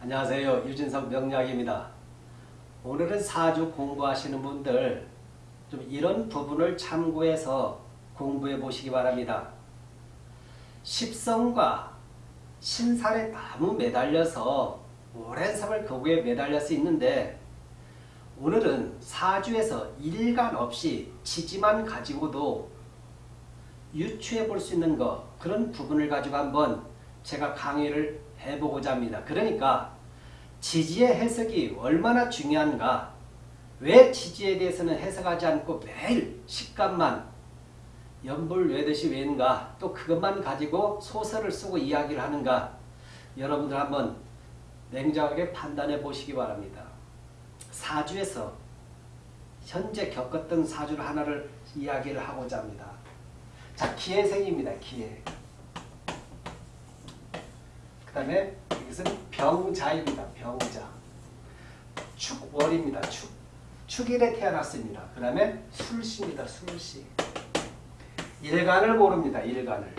안녕하세요. 유진석 명약입니다 오늘은 사주 공부하시는 분들 좀 이런 부분을 참고해서 공부해 보시기 바랍니다. 십성과 신살에 너무 매달려서 오랜 세월 거기에 매달려 서 있는데 오늘은 사주에서 일간 없이 지지만 가지고도 유추해 볼 수 있는 것 그런 부분을 가지고 한번 제가 강의를 해보고자 합니다. 그러니까 지지의 해석이 얼마나 중요한가 왜 지지에 대해서는 해석하지 않고 매일 식감만 연불 외듯이 외는가 또 그것만 가지고 소설을 쓰고 이야기를 하는가 여러분들 한번 냉정하게 판단해 보시기 바랍니다. 사주에서 현재 겪었던 사주를 하나를 이야기를 하고자 합니다. 자 기해생입니다. 기해 그 다음에 이것은 병자입니다. 병자. 축월입니다. 축. 축일에 태어났습니다. 그 다음에 술시입니다. 술시. 일간을 모릅니다. 일간을.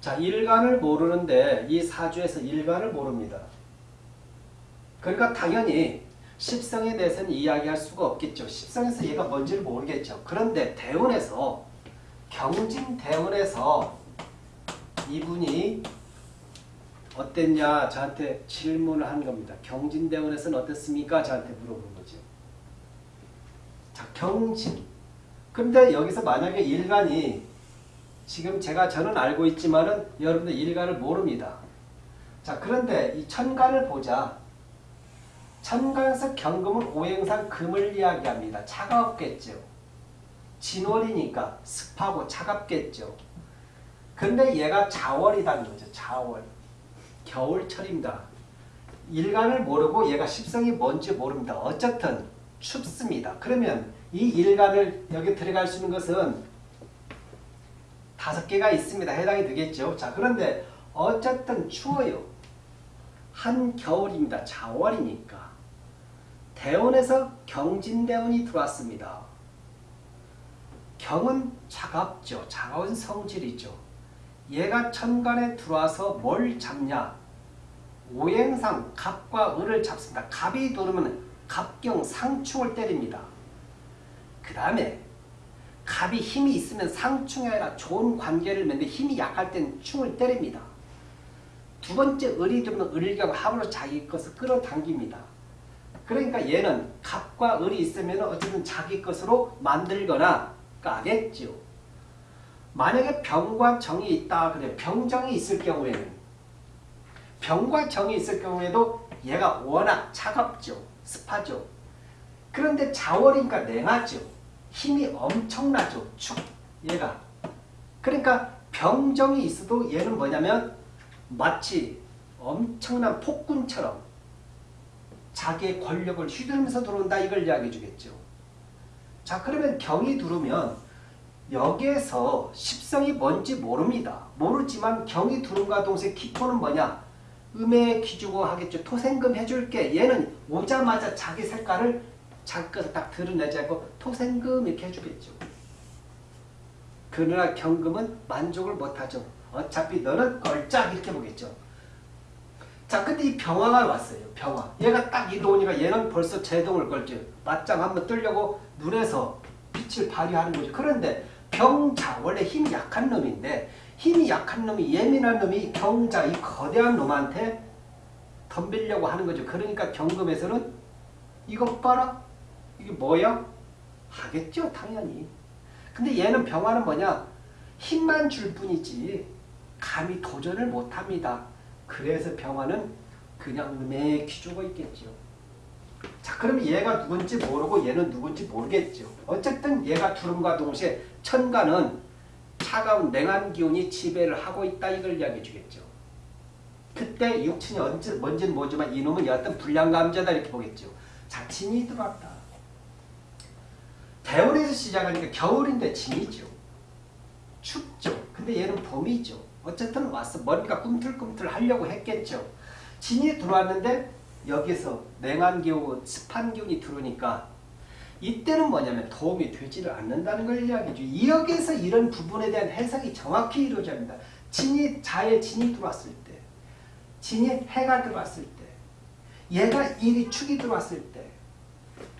자, 일간을 모르는데 이 사주에서 일간을 모릅니다. 그러니까 당연히 십성에 대해서는 이야기할 수가 없겠죠. 십성에서 얘가 뭔지를 모르겠죠. 그런데 대운에서 경진 대운에서 이분이 어땠냐 저한테 질문을 한 겁니다. 경진대원에서는 어땠습니까? 저한테 물어본 거죠. 자 경진. 근데 여기서 만약에 일간이 지금 제가 저는 알고 있지만은 여러분들 일간을 모릅니다. 자 그런데 이 천간을 보자. 천간에서 경금은 오행상 금을 이야기합니다. 차가웠겠죠. 진월이니까 습하고 차갑겠죠. 근데 얘가 자월이라는 거죠. 자월. 겨울철입니다. 일간을 모르고 얘가 십성이 뭔지 모릅니다. 어쨌든 춥습니다. 그러면 이 일간을 여기 들어갈 수 있는 것은 다섯 개가 있습니다. 해당이 되겠죠. 자 그런데 어쨌든 추워요. 한겨울입니다. 자월이니까. 대원에서 경진대원이 들어왔습니다. 경은 차갑죠. 차가운 성질이죠. 얘가 천간에 들어와서 뭘 잡냐? 오행상 갑과 을을 잡습니다. 갑이 들어오면 갑경 상충을 때립니다. 그 다음에 갑이 힘이 있으면 상충이 아니라 좋은 관계를 맺는데 힘이 약할 땐 충을 때립니다. 두 번째 을이 들어오면 을경 합으로 자기 것을 끌어당깁니다. 그러니까 얘는 갑과 을이 있으면 어쨌든 자기 것으로 만들거나 까겠죠. 만약에 병과 정이 있다 그래 병정이 있을 경우에는 병과 정이 있을 경우에도 얘가 워낙 차갑죠. 습하죠. 그런데 자월이니까 냉하죠. 힘이 엄청나죠. 축 얘가. 그러니까 병정이 있어도 얘는 뭐냐면 마치 엄청난 폭군처럼 자기의 권력을 휘두르면서 들어온다 이걸 이야기해 주겠죠. 자 그러면 경이 들어오면 여기에서 십성이 뭔지 모릅니다. 모르지만 경이 두름과 동시에 기토는 뭐냐? 음의 기주고 하겠죠. 토생금 해줄게. 얘는 오자마자 자기 색깔을 자기 딱 드러내지 않고 토생금 이렇게 해주겠죠. 그러나 경금은 만족을 못하죠. 어차피 너는 걸작 이렇게 보겠죠. 자, 근데 이 병화가 왔어요. 병화. 얘가 딱 이동이니까 얘는 벌써 제동을 걸죠. 맞짱 한번 뜨려고 눈에서 빛을 발휘하는 거죠. 그런데 경자 원래 힘이 약한 놈인데 힘이 약한 놈이 예민한 놈이 경자 이 거대한 놈한테 덤비려고 하는 거죠. 그러니까 경금에서는 이것 봐라. 이게 뭐야? 하겠죠. 당연히. 근데 얘는 병화는 뭐냐? 힘만 줄 뿐이지 감히 도전을 못합니다. 그래서 병화는 그냥 매 기주고 있겠죠. 자 그러면 얘가 누군지 모르고 얘는 누군지 모르겠죠. 어쨌든 얘가 두름과 동시에 천간은 차가운 냉한 기운이 지배를 하고 있다 이걸 이야기해 주겠죠. 그때 육친이 언제, 뭔지는 모르지만 이놈은 어떤 불량감자다 이렇게 보겠죠. 자 진이 들어왔다. 대원에서 시작하니까 겨울인데 진이죠. 춥죠. 근데 얘는 봄이죠. 어쨌든 왔어. 머리가 꿈틀꿈틀 하려고 했겠죠. 진이 들어왔는데 여기서 냉한 기운, 습한 기운이 들어오니까 이때는 뭐냐면 도움이 되지를 않는다는 걸 이야기죠. 여기에서 이런 부분에 대한 해석이 정확히 이루어져야 합니다. 진이, 자의 진이 들어왔을 때 진이 해가 들어왔을 때 얘가 일이 축이 들어왔을 때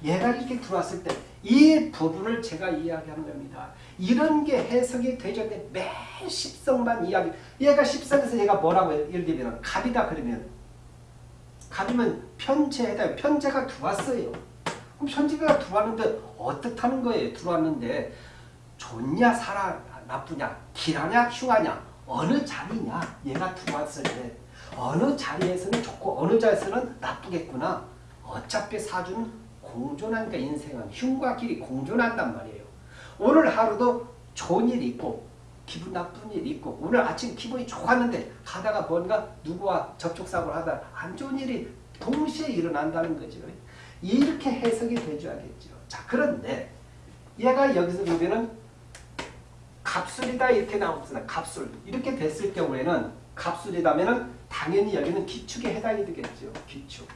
얘가 이렇게 들어왔을 때 이 부분을 제가 이야기하는 겁니다. 이런 게 해석이 되죠. 매 십성만 이야기. 얘가 십성에서 얘가 뭐라고 해요? 예를 들면 갑이다 그러면 갑이면 편제에다 편제가 들어왔어요. 그럼 편제가 들어왔는데 어떻다는 거예요? 들어왔는데 좋냐 살아 나쁘냐 길하냐 흉하냐 어느 자리냐 얘가 들어왔을 때 어느 자리에서는 좋고 어느 자리에서는 나쁘겠구나. 어차피 사주는 공존하니까 인생은 흉과 길이 공존한단 말이에요. 오늘 하루도 좋은 일이 있고 기분 나쁜 일이 있고 오늘 아침 기분이 좋았는데 가다가 뭔가 누구와 접촉사고를 하다 안 좋은 일이 동시에 일어난다는 거죠. 이렇게 해석이 되줘야겠죠. 자 그런데 얘가 여기서 보면은 갑술이다 이렇게 나옵니다. 갑술 이렇게 됐을 경우에는 갑술이다면은 당연히 여기는 기축에 해당이 되겠죠. 기축.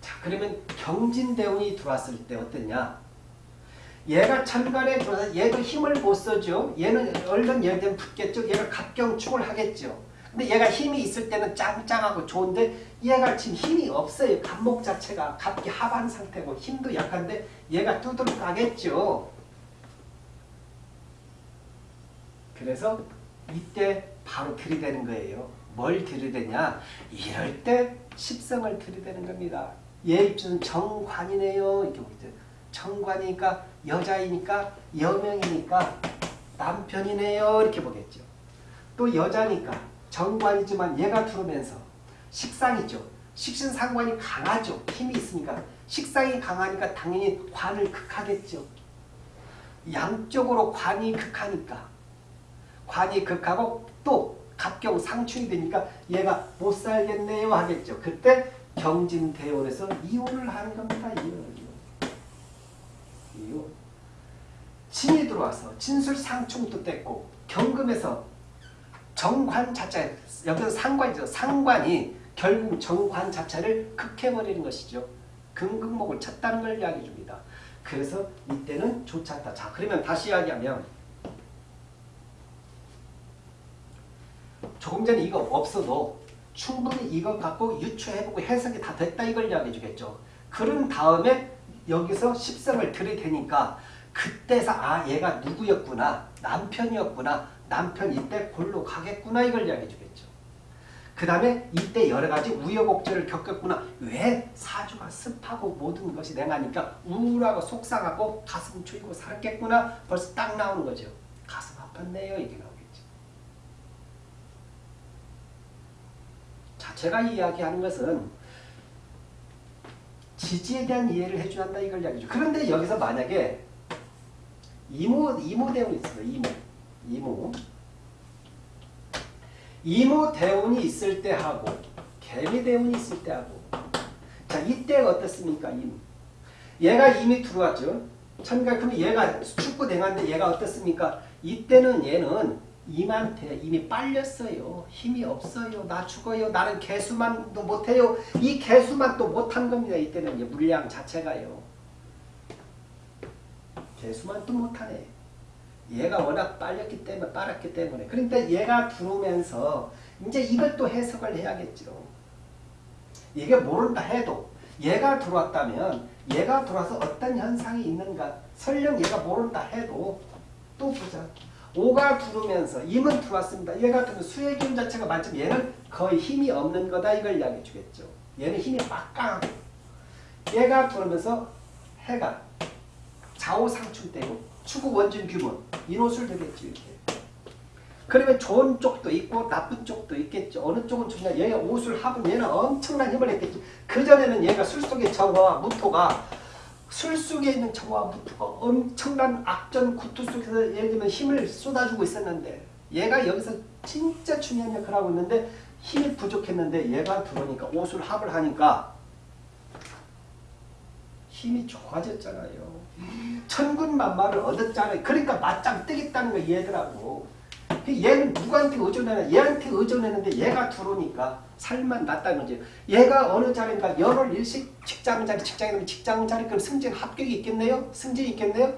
자 그러면 경진대운이 들어왔을 때 어떠냐? 얘가 천간에 들어서 얘도 힘을 못 써죠. 얘는 얼른 들면 붙겠죠. 얘가 갑경축을 하겠죠. 근데 얘가 힘이 있을 때는 짱짱하고 좋은데 얘가 지금 힘이 없어요. 갑목 자체가 갑기 하반 상태고 힘도 약한데 얘가 두드러 가겠죠. 그래서 이때 바로 들이대는 거예요. 뭘 들이대냐? 이럴 때 십성을 들이대는 겁니다. 얘 입장은 정관이네요. 이렇게. 정관이니까 여자이니까 여명이니까 남편이네요. 이렇게 보겠죠. 또 여자니까 정관이지만 얘가 들어오면서 식상이죠. 식신상관이 강하죠. 힘이 있으니까. 식상이 강하니까 당연히 관을 극하겠죠. 양쪽으로 관이 극하니까. 관이 극하고 또 갑경 상충이 되니까 얘가 못 살겠네요 하겠죠. 그때 경진대원에서 이혼을 하는 겁니다. 이혼. 이혼. 진이 들어와서 진술 상충도 뗐고 경금에서 정관 자체 여기서 상관이죠. 상관이 결국 정관 자체를 극해버리는 것이죠. 금극목을 쳤다는 걸 이야기해 줍니다. 그래서 이때는 좋지 않다. 자 그러면 다시 이야기하면 조금 전에 이거 없어도 충분히 이거 갖고 유추해보고 해석이 다 됐다 이걸 이야기해 주겠죠. 그런 다음에 여기서 십성을 들이대니까 그때서 아 얘가 누구였구나 남편이었구나 남편 이때 골로 가겠구나 이걸 이야기해 주겠죠. 그 다음에 이때 여러 가지 우여곡절을 겪었구나. 왜 사주가 습하고 모든 것이 냉하니까 우울하고 속상하고 가슴 추이고 살았겠구나. 벌써 딱 나오는 거죠. 가슴 아팠네요. 이게 나오겠죠. 자, 제가 이야기하는 것은 지지에 대한 이해를 해줘야 한다 이걸 이야기죠. 그런데 여기서 만약에 이모, 이모 대운이 있어요. 이모. 이모. 이모 대운이 있을 때 하고 개미 대운이 있을 때 하고 자 이때가 어떻습니까? 이모. 얘가 이미 들어왔죠. 천가 그러면 얘가 축구 대가인데 얘가 어떻습니까? 이때는 얘는 임한테 이미 빨렸어요. 힘이 없어요. 나 죽어요. 나는 개수만도 못해요. 이 개수만 또 못한 겁니다. 이때는 물량 자체가요. 개수만 또 못하네. 얘가 워낙 빨렸기 때문에 빨았기 때문에 그러니까 얘가 들어오면서 이제 또 해석을 해야겠죠. 이게 모른다 해도 얘가 들어왔다면 얘가 들어와서 어떤 현상이 있는가 설령 얘가 모른다 해도 또 보자. 오가 들어오면서 임은 들어왔습니다. 얘가 들어오면 수의 기운 자체가 만점 얘는 거의 힘이 없는 거다 이걸 이야기해 주겠죠. 얘는 힘이 막강하고 얘가 들어오면서 해가 좌우상충되고 추구 원진 규문 인호술 되겠죠 이렇게. 그러면 좋은 쪽도 있고 나쁜 쪽도 있겠죠. 어느 쪽은 좋냐. 얘가 오술 합은 얘는 엄청난 힘을 했겠죠. 그전에는 얘가 술 속의 정화와 무토가 술 속에 있는 정화와 무토가 엄청난 악전 구투 속에서 예를 들면 힘을 쏟아주고 있었는데 얘가 여기서 진짜 중요한 역할을 하고 있는데 힘이 부족했는데 얘가 들어오니까 오술 합을 하니까 힘이 좋아졌잖아요. 천군만마를 얻었잖아요. 그러니까 맞짱 뜨겠다는 거 얘들하고. 얘는 누구한테 의존하냐? 얘한테 의존했는데 얘가 들어오니까 살만 났다는 거죠. 얘가 어느 자리인가 열흘 일식 직장자리 직장이면 직장자리 그럼 승진 합격이 있겠네요? 승진이 있겠네요?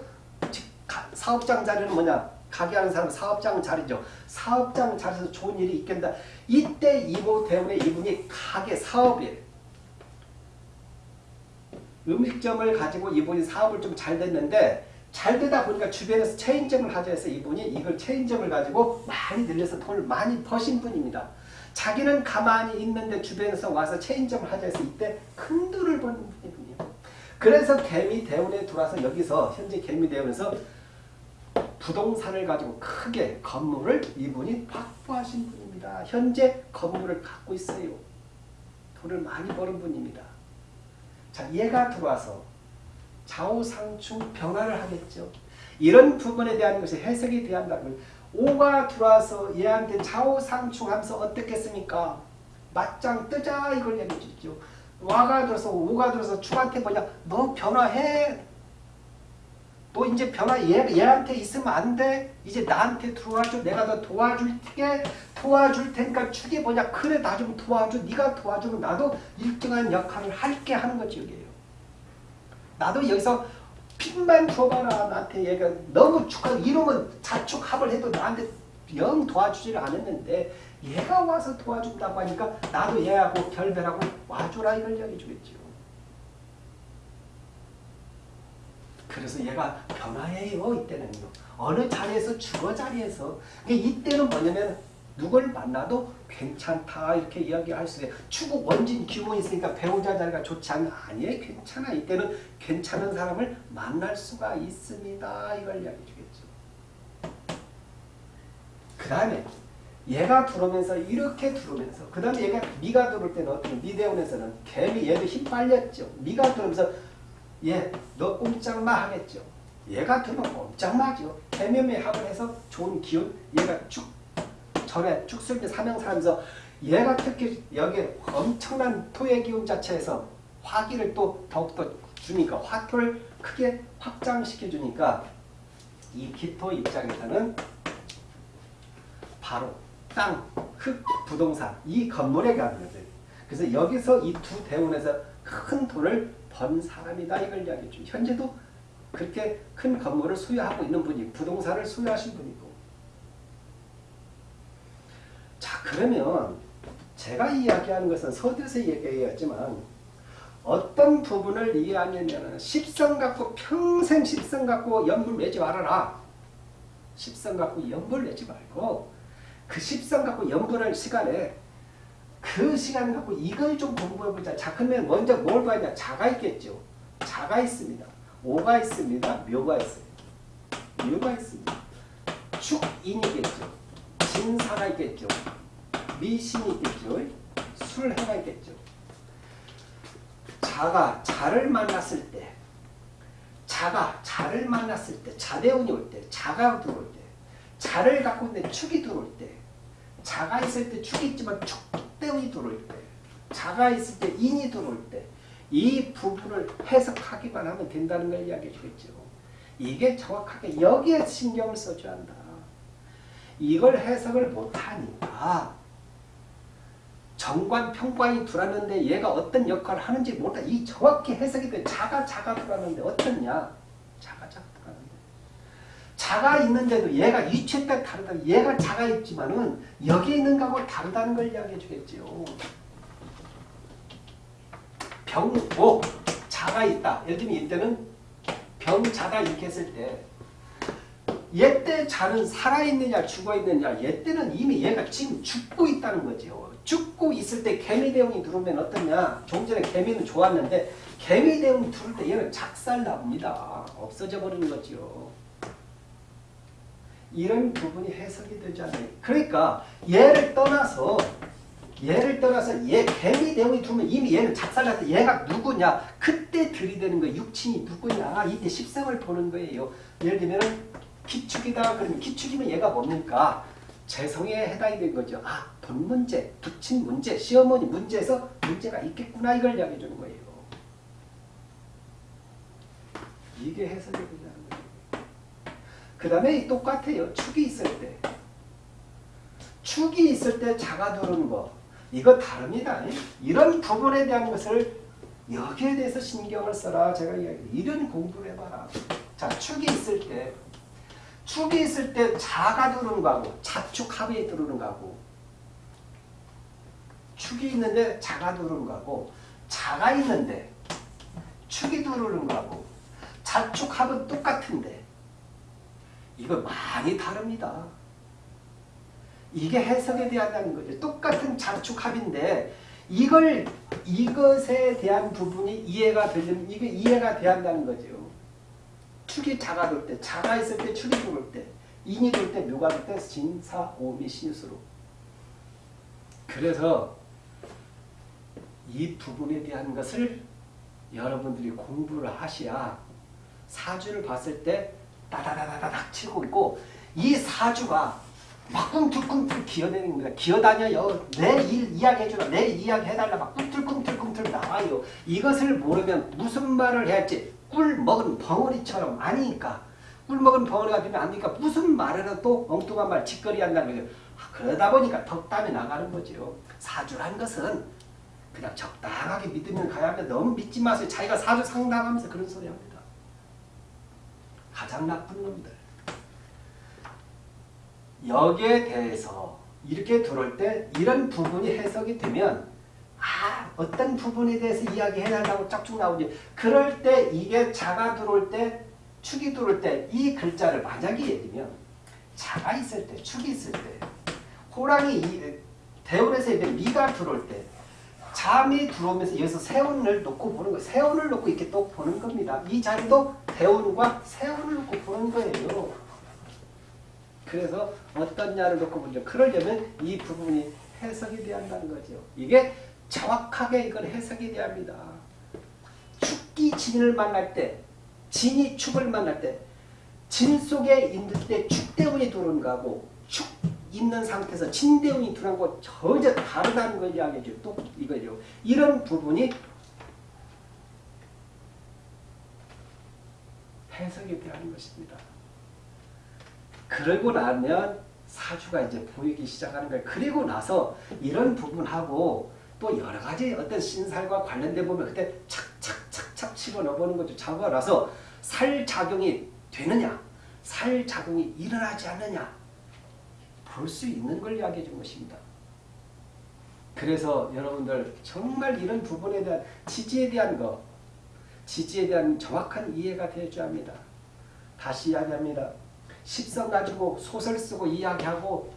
사업장 자리는 뭐냐? 가게 하는 사람은 사업장 자리죠. 사업장 자리에서 좋은 일이 있겠다. 이때 이모 대운의 이분이 가게 사업이에요. 음식점을 가지고 이분이 사업을 좀 잘 됐는데 잘 되다 보니까 주변에서 체인점을 하자 해서 이분이 이걸 체인점을 가지고 많이 늘려서 돈을 많이 버신 분입니다. 자기는 가만히 있는데 주변에서 와서 체인점을 하자 해서 이때 큰 돈을 버는 분이군요. 그래서 개미 대운에 들어와서 여기서 현재 개미 대운에서 부동산을 가지고 크게 건물을 이분이 확보하신 분입니다. 현재 건물을 갖고 있어요. 돈을 많이 버는 분입니다. 자, 얘가 들어와서 좌우상충 변화를 하겠죠. 이런 부분에 대한 것이 해석이 대한다면 오가 들어와서 얘한테 좌우상충 하면서 어떻겠습니까? 맞짱 뜨자 이걸 얘기해 주죠. 와가 들어서 오가 들어서 축한테 뭐냐 너 변화해 너 이제 변화 얘, 얘한테 있으면 안 돼. 이제 나한테 들어와줘. 내가 너 도와줄게. 도와줄 테니까 축이 뭐냐. 그래 나 좀 도와줘. 네가 도와주면 나도 일등한 역할을 할게 하는 거지 여기에요. 나도 여기서 핀만 줘봐라. 나한테 얘가 너무 축하 이러면 자축합을 해도 나한테 영 도와주지를 않았는데 얘가 와서 도와준다고 하니까 나도 얘하고 결별하고 와줘라 이걸 이야기해 주겠죠. 그래서 얘가 변화해요 이때는요. 어느 자리에서 주거 자리에서 이때는 뭐냐면 누굴 만나도 괜찮다 이렇게 이야기할 수 있어요. 추구 원진 기운이 있으니까 배우자 자리가 좋지 않나 아니에요. 괜찮아. 이때는 괜찮은 사람을 만날 수가 있습니다. 이걸 이야기해 주겠죠. 그 다음에 얘가 들어오면서 이렇게 들어오면서 그 다음에 얘가 미가 들어올 때는 어떤 미대원에서는 개미 얘도 힘 빨렸죠. 미가 들어오면서 얘너 꼼짝마 하겠죠. 얘가 들면 꼼짝마죠. 개미의 합을 해서 좋은 기운 얘가 쭉 전에 축술비 사명사하면서 얘가 특히 여기에 엄청난 토의 기운 자체에서 화기를 또 더욱더 주니까 화토를 크게 확장시켜 주니까 이 기토 입장에서는 바로 땅, 흙, 부동산 이 건물에 가는 거죠. 그래서 여기서 이 두 대운에서 큰 돈을 번 사람이다 이걸 이야기해 주 현재도 그렇게 큰 건물을 소유하고 있는 분이 부동산을 소유하신 분이고 자 그러면 제가 이야기하는 것은 서두에서 얘기했지만 어떤 부분을 이해하냐면 십성 갖고 평생 십성 갖고 연불 내지 말아라. 십성 갖고 연불 내지 말고 그 십성 갖고 연불할 시간에 그 시간 갖고 이걸 좀 공부해보자. 자 그러면 먼저 뭘 봐야 자가 있겠죠. 자가 있습니다. 오가 있습니다. 묘가 있어요. 묘가 있습니다. 축인이겠죠. 진사가 있겠죠. 미신이 있겠죠. 술해가 있겠죠. 자가 자를 만났을 때 자가 자를 만났을 때 자대운이 올 때 자가 들어올 때 자를 갖고 있는데 축이 들어올 때 자가 있을 때 축이 있지만 축대운이 들어올 때 자가 있을 때 인이 들어올 때 이 부분을 해석하기만 하면 된다는 걸 이야기해 주겠죠. 이게 정확하게 여기에 신경을 써줘야 한다. 이걸 해석을 못하니까 정관, 평관이 들어왔는데 얘가 어떤 역할을 하는지 모르다. 이 정확히 해석이 돼. 자가, 자가 들어왔는데 어떻냐? 자가, 자가 들어왔는데. 자가 있는데도 얘가 위치에 따라 다르다. 얘가 자가 있지만은 여기 있는 거하고 다르다는 걸 이야기해 주겠죠. 병고, 자가 있다. 예를 들면 이때는 병자다 이렇게 했을 때 얘때 자는 살아있느냐 죽어있느냐 얘 때는 이미 얘가 지금 죽고 있다는 거죠. 죽고 있을 때 개미대운이 들어오면 어떠냐 좀 전에 개미는 좋았는데 개미대운이 들어올 때 얘는 작살 납니다. 없어져 버리는 거죠. 이런 부분이 해석이 되지 않아요. 그러니까 얘를 떠나서 얘를 떠나서 얘 개미대운이 들어오면 이미 얘는 작살 났다. 얘가 누구냐 그때 들이대는 거예요. 육친이 누구냐 이때 십성을 보는 거예요. 예를 들면 기축이다 그러면 기축이면 얘가 뭡니까? 재성에 해당이 된 거죠. 아, 돈 문제, 부친 문제, 시어머니 문제에서 문제가 있겠구나 이걸 이야기해 주는 거예요. 이게 해석이 된다는 거예요. 그 다음에 똑같아요. 축이 있을 때. 축이 있을 때 자가 들어오는 거. 이거 다릅니다. 이런 부분에 대한 것을 여기에 대해서 신경을 써라. 제가 이야기 이런 공부를 해봐라. 자, 축이 있을 때 축이 있을 때 자가 들어오는 거하고 자축 합이 들어오는 거하고 축이 있는데 자가 들어오는 거하고 자가 있는데 축이 들어오는 거하고 자축 합은 똑같은데 이거 많이 다릅니다. 이게 해석에 대한다는 거죠. 똑같은 자축 합인데 이걸 이것에 대한 부분이 이해가 되려면 이게 이해가 돼한다는 거죠. 축이 자가 돌 때, 자가 있을 때 축이 들어올 때, 인이 돌 때, 묘가 돌 때, 진 사, 오미, 신수로. 그래서 이 부분에 대한 것을 여러분들이 공부를 하셔야 사주를 봤을 때 따다다다닥 치고 있고 이 사주가 막 꿈틀꿈틀 기어다니는 겁니다. 기어다녀요. 내 일 이야기해주라. 내 이야기 해달라. 막 꿈틀꿈틀꿈틀 나와요. 이것을 모르면 무슨 말을 해야 할지 꿀 먹은 벙어리처럼 아니니까 꿀 먹은 벙어리가 되면 안 되니까 무슨 또 엉뚱한 말 짓거리 한다는 거죠. 아, 그러다 보니까 덕담이 나가는 거죠. 사주란 것은 그냥 적당하게 믿으면 가야 하면 너무 믿지 마세요. 자기가 사주 상담하면서 그런 소리 합니다. 가장 나쁜 놈들. 여기에 대해서 이렇게 들어올 때 이런 부분이 해석이 되면 아 어떤 부분에 대해서 이야기해달라고 짝쭉 나오지 그럴 때 이게 자가 들어올 때 축이 들어올 때 이 글자를 만약에 예를 들면 자가 있을 때 축이 있을 때 호랑이 이, 대운에서 예를 미가 들어올 때 잠이 들어오면서 여기서 세운을 놓고 보는 거예요. 세운을 놓고 이렇게 또 보는 겁니다. 이 자리도 대운과 세운을 놓고 보는 거예요. 그래서 어떤 야를 놓고 보죠. 그러려면 이 부분이 해석이 돼야 한다는 거죠. 이게 정확하게 이건 해석이 돼야 합니다. 축기 진을 만날 때, 진이 축을 만날 때, 진 속에 있는 때 축대운이 들어오는 거하고 축 있는 상태에서 진대운이 들어온 거 전혀 다르다는 걸 이야기해줘. 또 이거죠. 이런 부분이 돼야 하는 것입니다. 그러고 나면 사주가 이제 보이기 시작하는 거예요. 그리고 나서 이런 부분하고 또 여러 가지 어떤 신살과 관련된 보면 그때 착착착착 치고 넣어보는 거죠. 나서 살 작용이 되느냐, 살 작용이 일어나지 않느냐 볼 수 있는 걸 이야기해 준 것입니다. 그래서 여러분들 정말 이런 부분에 대한 지지에 대한 거, 지지에 대한 정확한 이해가 되어야 합니다. 다시 이야기합니다. 십성 가지고 소설 쓰고 이야기하고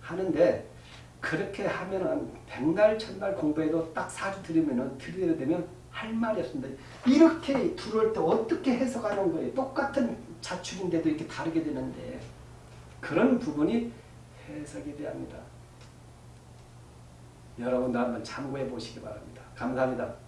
하는데 그렇게 하면은 백날 천날 공부해도 딱 사주 들으면은 들으려 되면 할 말이 없습니다. 이렇게 들어올 때 어떻게 해석하는 거예요? 똑같은 자축인데도 이렇게 다르게 되는데 그런 부분이 해석이 합니다. 여러분도 한번 참고해 보시기 바랍니다. 감사합니다.